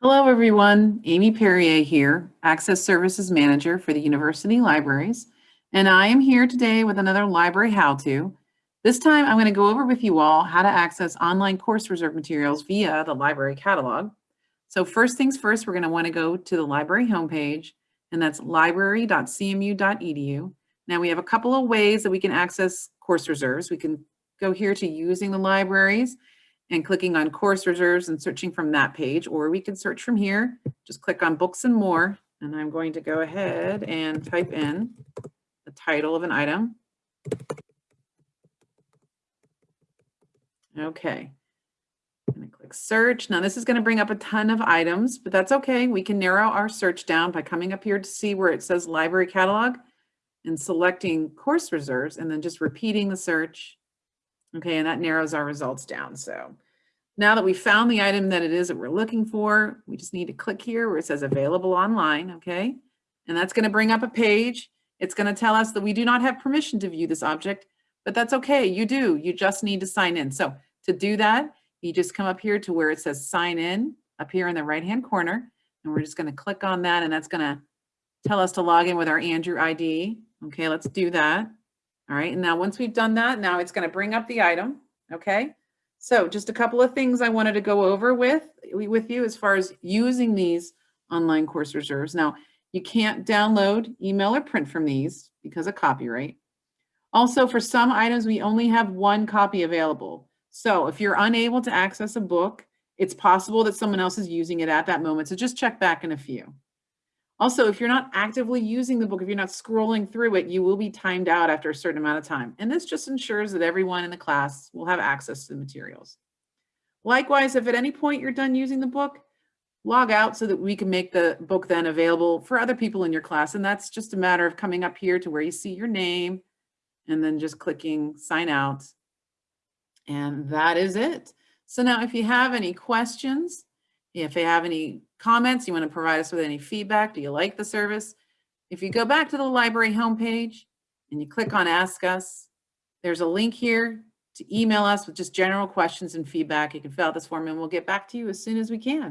Hello, everyone. Amy Perrier here, Access Services Manager for the University Libraries. And I am here today with another library how-to. This time I'm going to go over with you all how to access online course reserve materials via the library catalog. So first things first, we're going to want to go to the library homepage, and that's library.cmu.edu. Now we have a couple of ways that we can access course reserves. We can go here to using the libraries and clicking on course reserves and searching from that page, or we can search from here. Just click on books and more, and I'm going to go ahead and type in the title of an item. Okay, I'm gonna click search. Now this is gonna bring up a ton of items, but that's okay. We can narrow our search down by coming up here to see where it says library catalog and selecting course reserves and then just repeating the search Okay, and that narrows our results down. So now that we found the item that it is that we're looking for, we just need to click here where it says available online, okay? And that's gonna bring up a page. It's gonna tell us that we do not have permission to view this object, but that's okay, you do, you just need to sign in. So to do that, you just come up here to where it says sign in up here in the right-hand corner, and we're just gonna click on that and that's gonna tell us to log in with our Andrew ID. Okay, let's do that. All right, and now once we've done that, now it's gonna bring up the item, okay? So just a couple of things I wanted to go over with, with you as far as using these online course reserves. Now, you can't download, email, or print from these because of copyright. Also, for some items, we only have one copy available. So if you're unable to access a book, it's possible that someone else is using it at that moment. So just check back in a few. Also, if you're not actively using the book, if you're not scrolling through it, you will be timed out after a certain amount of time. And this just ensures that everyone in the class will have access to the materials. Likewise, if at any point you're done using the book, log out so that we can make the book then available for other people in your class. And that's just a matter of coming up here to where you see your name and then just clicking sign out. And that is it. So now if you have any questions, if you have any comments, you want to provide us with any feedback, do you like the service? If you go back to the library homepage and you click on Ask Us, there's a link here to email us with just general questions and feedback. You can fill out this form and we'll get back to you as soon as we can.